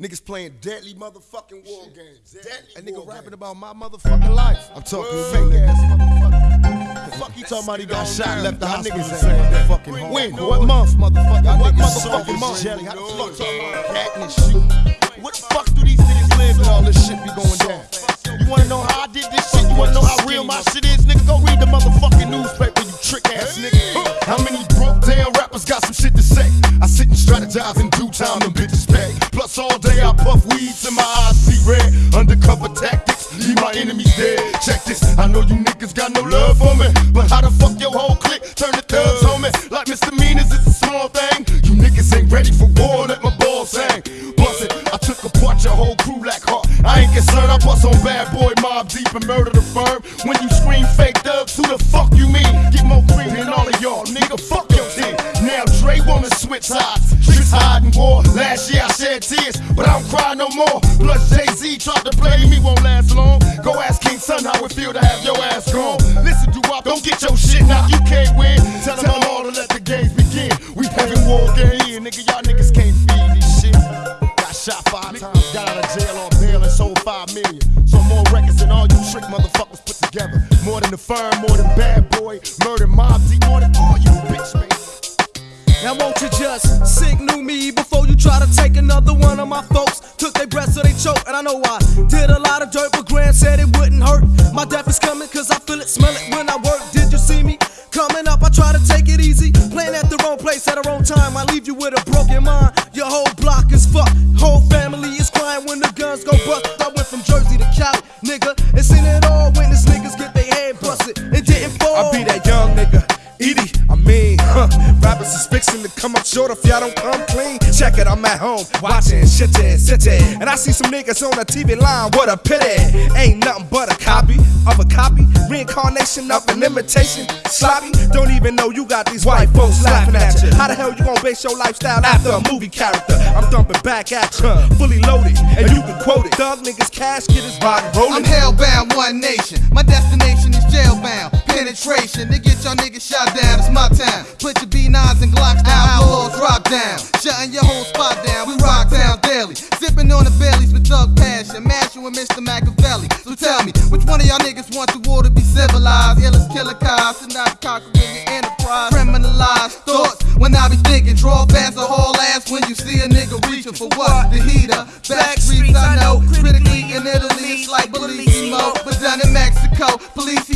Niggas playing deadly motherfucking war games. Deadly a nigga rapping about my motherfucking life. I'm talking fake ass motherfucker. The Fuck you talking about he got shot left the hospital niggas saying fucking home. When? What month, motherfucker? What motherfucking month? Jelly, how the fuck talking about cat and shit? What the fuck do these niggas live and all this shit be going down? You wanna know how I did this shit? You wanna know how real my shit is, nigga? Go read the motherfucking newspaper, you trick ass nigga. How many broke down rappers got some shit to say? I sit and strategize in due time, them bitches pay. Plus all day I puff weeds and my eyes see red. Undercover tactics, leave my enemies dead. Check this, I know you niggas got no love for me, but how the fuck your whole clique turn the thugs on me? Like misdemeanors, it's a small thing. You niggas ain't ready for war, let my balls hang. Bust it, I took apart your whole crew like heart. I ain't concerned, I bust on bad boy Mobb Deep and murder the firm. When you scream fake thugs, who the fuck you mean? Get more green than all of y'all, nigga. Fuck your team. Now Dre wanna switch sides. Shed tears, but I don't cry no more. Plus Jay Z tried to play me, won't last long. Go ask King Son how it feel to have your ass gone. Listen, do up, don't get your shit knocked. You can't win. Tell them all to let the games begin. We having war game, nigga. Y'all niggas can't feed this shit. Got shot five times, got out of jail on bail and sold five million. So more records than all you trick motherfuckers put together. More than the firm, more than bad boy, murder mob more than all you bitch man. Now won't you just signal me before you try to take another one of my folks? Took their breath so they choke, and I know I did a lot of dirt, but Grand said it wouldn't hurt. My death is coming, cause I feel it, smell it when I work. Did you see me? Coming up, I try to take it easy. Playing at the wrong place at the wrong time. I leave you with a broken mind. Your whole block is fucked. Whole family is crying when the guns go bust. I went from Jersey to Cali, nigga. And seen it all when these niggas get their head busted. It didn't fall. I be that young nigga. Edie, I mean, huh. Rappers is fixing to come up short if y'all don't come clean. Check it, I'm at home watching shit city. And I see some niggas on the TV line, what a pity. Ain't nothing but a copy of a copy. Reincarnation of an imitation. Sloppy, don't even know you got these white folks laughing at you. How the hell you gonna base your lifestyle after a movie character? I'm dumping back at you, fully loaded, and you can quote it. Thug niggas casket is rock I'm hellbound, one nation. My destination is jailbound. Penetration, to get y'all niggas shot down. It's my time. Put your B9s and Glocks down. Outlaws drop down. Shutting your whole spot down. We rock down daily. Sipping on the bellies with thug passion. Mashing with Mr. Machiavelli. So tell me, which one of y'all niggas want the war to be civilized? Illest killer cops and not conquering your enterprise. Criminalized thoughts when I be thinking. Draw fast a whole ass when you see a nigga reaching for what? The heater. Back streets I know. Critically in Italy, it's like Bellissimo. But done in Mexico, Policio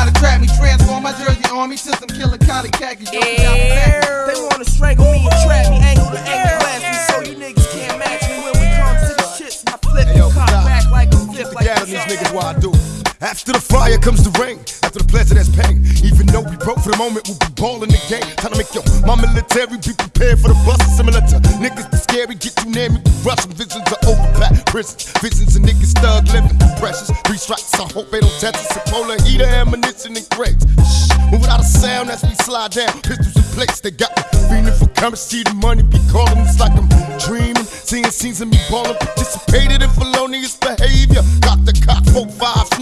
try to trap me. Transform my jersey army to some killer collie khakis. Yo, we out. They wanna strangle me and trap me, angle to angle blast me, so you niggas can't match me when we come to the shits. I flip Hey, yo, the cock back like a flip, Put like a on these niggas while I do. After the fire comes the rain. After the pleasure, that's pain. Even though we broke for the moment, we'll be balling the game. Time to make yo, my military be prepared for the bust. Similar to niggas that scary, get too near me. We. Visions of overpacked prisons. Visions of niggas thug living. Precious. Three strikes, I hope they don't test us. A polar heater, ammunition, and crates. Shh. Move without a sound as we slide down. Pistols in place, they got me feeling for currency. The money be calling. It's like I'm dreaming. Seeing scenes of me balling. Participated in felonious behavior.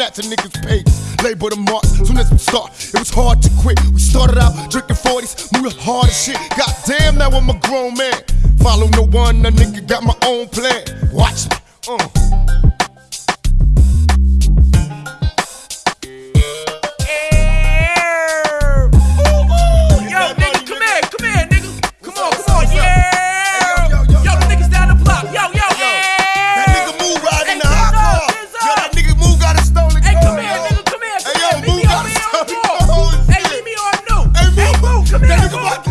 Snatching niggas' pages. Label the marks. Soon as we start, it was hard to quit. We started out drinking 40s, moving hard as shit. Goddamn, now I'm a grown man. Follow no one, a nigga got my own plan. Watch me. Uh. Come here, nigga